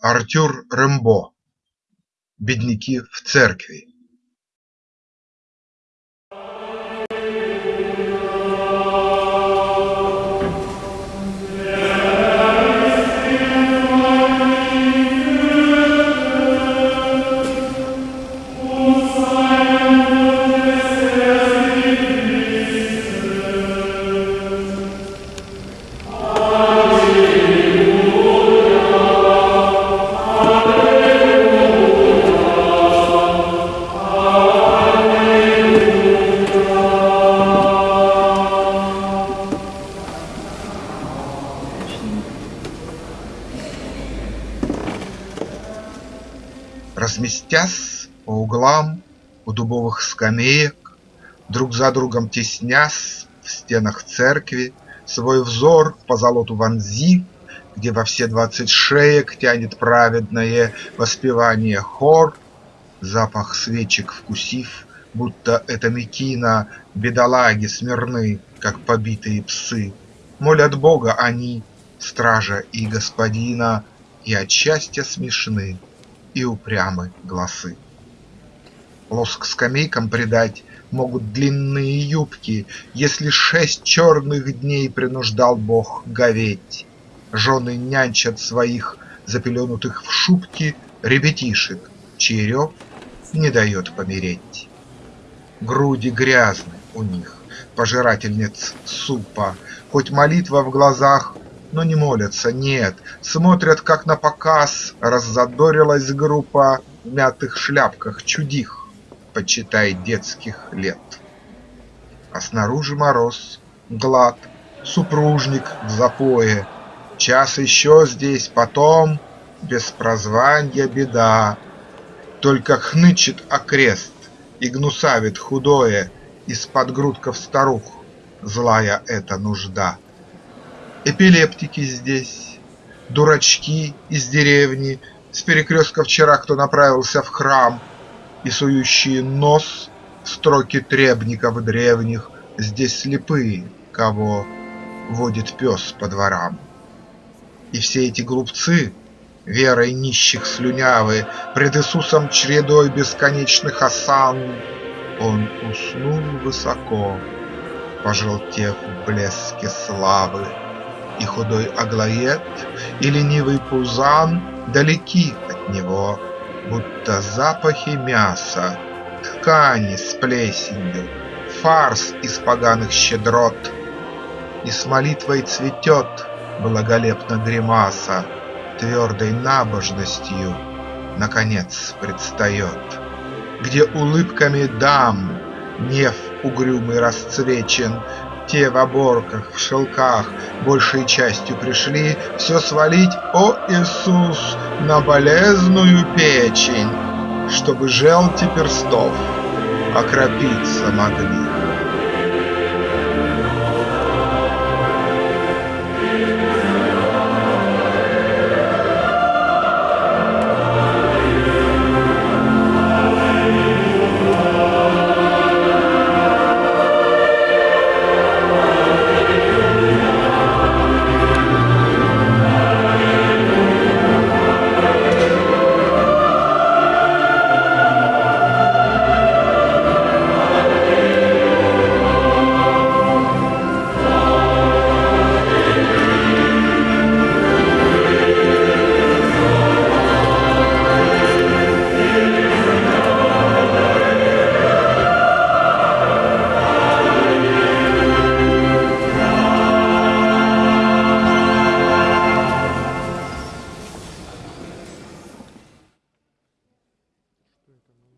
Артюр Рембо Бедняки в церкви Разместясь по углам у дубовых скамеек, Друг за другом теснясь в стенах церкви, Свой взор по золоту вонзив, Где во все двадцать шеек тянет праведное воспевание хор, Запах свечек вкусив, будто это мекина, Бедолаги смирны, как побитые псы, Молят Бога они, стража и господина, И от счастья смешны и упрямы гласы. Лоск скамейкам придать могут длинные юбки, Если шесть черных дней принуждал Бог говеть. Жены нянчат своих, запеленутых в шубки, Ребятишек, чей рев не дает помереть. Груди грязны у них, пожирательниц супа, Хоть молитва в глазах но не молятся, нет, смотрят как на показ, раззадорилась группа в мятых шляпках чудих, почитай детских лет. А снаружи мороз, глад, супружник в запое, час еще здесь, потом без прозванья беда, только хнычет окрест и гнусавит худое из-под грудков старух, злая эта нужда. Эпилептики здесь, дурачки из деревни, С перекрестка вчера кто направился в храм, И сующие нос строки требников древних Здесь слепые, кого водит пес по дворам. И все эти глупцы, верой нищих слюнявы, Пред Иисусом чередой бесконечных осан, Он уснул высоко, пожелтев в блеске славы. И худой Аглоед, и ленивый Пузан Далеки от него, будто запахи мяса, Ткани с плесенью, фарс из поганых щедрот. И с молитвой цветет благолепно гримаса, Твердой набожностью, наконец, предстает, Где улыбками дам Неф угрюмый расцвечен, те в оборках, в шелках большей частью пришли Все свалить, о Иисус, на болезную печень, Чтобы желти перстов окропиться могли. também.